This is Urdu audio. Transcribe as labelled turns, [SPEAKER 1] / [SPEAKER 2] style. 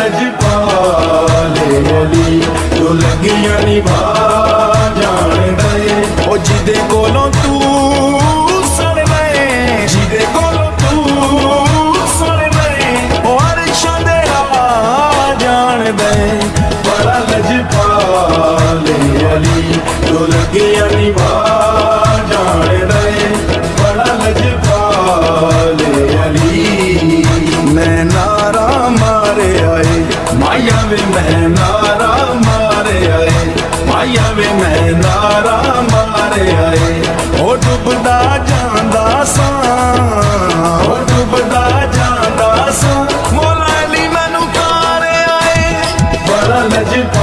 [SPEAKER 1] لج پالے علی جو لگیاں نبھا جان دے او جدے کولوں تو سن میں جدے جان دے بڑا لج پالے علی جو لگیاں نبھا مایا وے میں نارا مارے آئے، مایا میں نارا مارے آئے۔ او ڈبدا جاندا ساں، او ڈبدا جاندا آئے۔